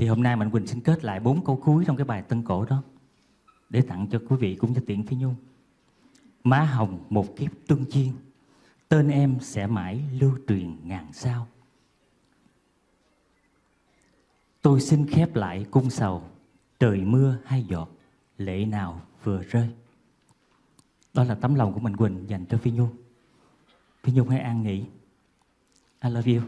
Thì hôm nay Mạnh Quỳnh xin kết lại bốn câu cuối trong cái bài tân cổ đó để tặng cho quý vị cũng như tiện Phi Nhung. Má hồng một kiếp tương chiên, tên em sẽ mãi lưu truyền ngàn sao. Tôi xin khép lại cung sầu, trời mưa hai giọt, lệ nào vừa rơi. Đó là tấm lòng của Mạnh Quỳnh dành cho Phi Nhung. Phi Nhung hãy an nghỉ. I love you.